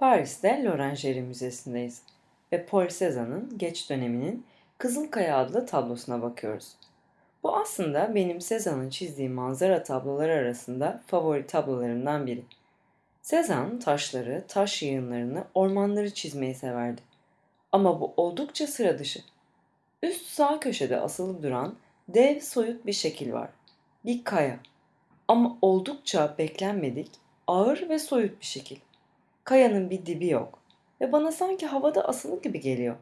Paris'te L'Orangerie Müzesi'ndeyiz ve Paul Cézanne'ın Geç döneminin Kızılkaya adlı tablosuna bakıyoruz. Bu aslında benim Cézanne'ın çizdiği manzara tabloları arasında favori tablolarımdan biri. Cézanne taşları, taş yığınlarını, ormanları çizmeyi severdi. Ama bu oldukça sıra dışı. Üst sağ köşede asılı duran dev soyut bir şekil var. Bir kaya. Ama oldukça beklenmedik, ağır ve soyut bir şekil. Kayanın bir dibi yok ve bana sanki havada asılı gibi geliyor.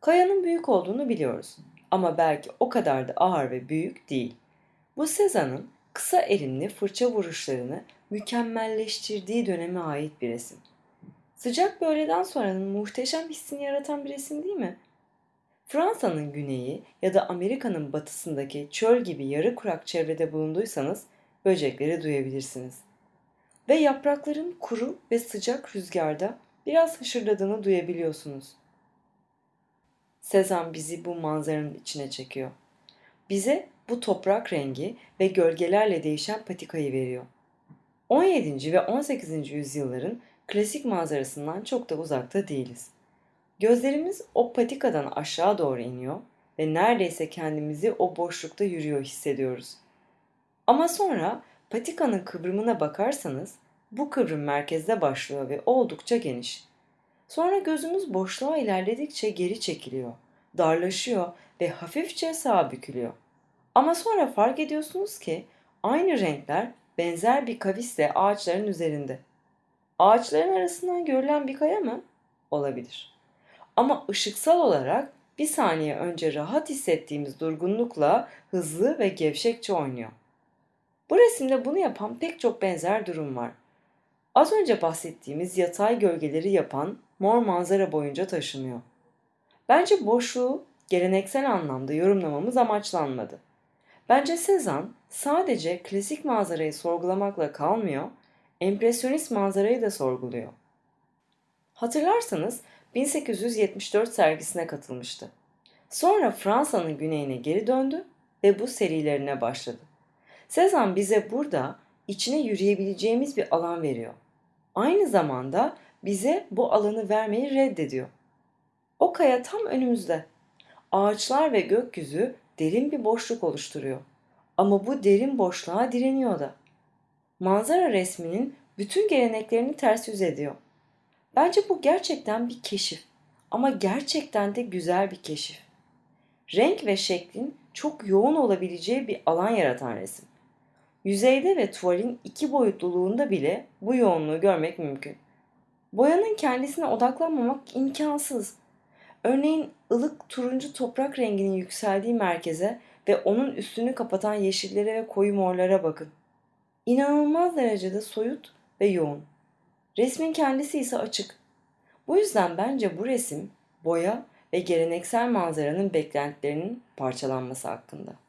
Kayanın büyük olduğunu biliyoruz ama belki o kadar da ağır ve büyük değil. Bu Sezan'ın kısa elimli fırça vuruşlarını mükemmelleştirdiği döneme ait bir resim. Sıcak bir öğleden sonranın muhteşem hissini yaratan bir resim değil mi? Fransa'nın güneyi ya da Amerika'nın batısındaki çöl gibi yarı kurak çevrede bulunduysanız böcekleri duyabilirsiniz ve yaprakların kuru ve sıcak rüzgarda biraz hışırdadığını duyabiliyorsunuz. Sezan bizi bu manzaranın içine çekiyor. Bize bu toprak rengi ve gölgelerle değişen patikayı veriyor. 17. ve 18. yüzyılların klasik manzarasından çok da uzakta değiliz. Gözlerimiz o patikadan aşağı doğru iniyor ve neredeyse kendimizi o boşlukta yürüyor hissediyoruz. Ama sonra patikanın kıvrımına bakarsanız bu kıvrım merkezde başlıyor ve oldukça geniş. Sonra gözümüz boşluğa ilerledikçe geri çekiliyor, darlaşıyor ve hafifçe sağa bükülüyor. Ama sonra fark ediyorsunuz ki aynı renkler benzer bir kavisle ağaçların üzerinde. Ağaçların arasından görülen bir kaya mı? Olabilir. Ama ışıksal olarak bir saniye önce rahat hissettiğimiz durgunlukla hızlı ve gevşekçe oynuyor. Bu resimde bunu yapan pek çok benzer durum var. Az önce bahsettiğimiz yatay gölgeleri yapan mor manzara boyunca taşınıyor. Bence boşluğu geleneksel anlamda yorumlamamız amaçlanmadı. Bence Cezanne sadece klasik manzarayı sorgulamakla kalmıyor, empresyonist manzarayı da sorguluyor. Hatırlarsanız 1874 sergisine katılmıştı. Sonra Fransa'nın güneyine geri döndü ve bu serilerine başladı. Cezanne bize burada içine yürüyebileceğimiz bir alan veriyor aynı zamanda bize bu alanı vermeyi reddediyor. O kaya tam önümüzde. Ağaçlar ve gökyüzü derin bir boşluk oluşturuyor. Ama bu derin boşluğa direniyor da. Manzara resminin bütün geleneklerini ters yüz ediyor. Bence bu gerçekten bir keşif ama gerçekten de güzel bir keşif. Renk ve şeklin çok yoğun olabileceği bir alan yaratan resim. Yüzeyde ve tuvalin iki boyutluluğunda bile bu yoğunluğu görmek mümkün. Boyanın kendisine odaklanmamak imkansız. Örneğin ılık turuncu toprak renginin yükseldiği merkeze ve onun üstünü kapatan yeşillere ve koyu morlara bakın. İnanılmaz derecede soyut ve yoğun. Resmin kendisi ise açık. Bu yüzden bence bu resim boya ve geleneksel manzaranın beklentilerinin parçalanması hakkında.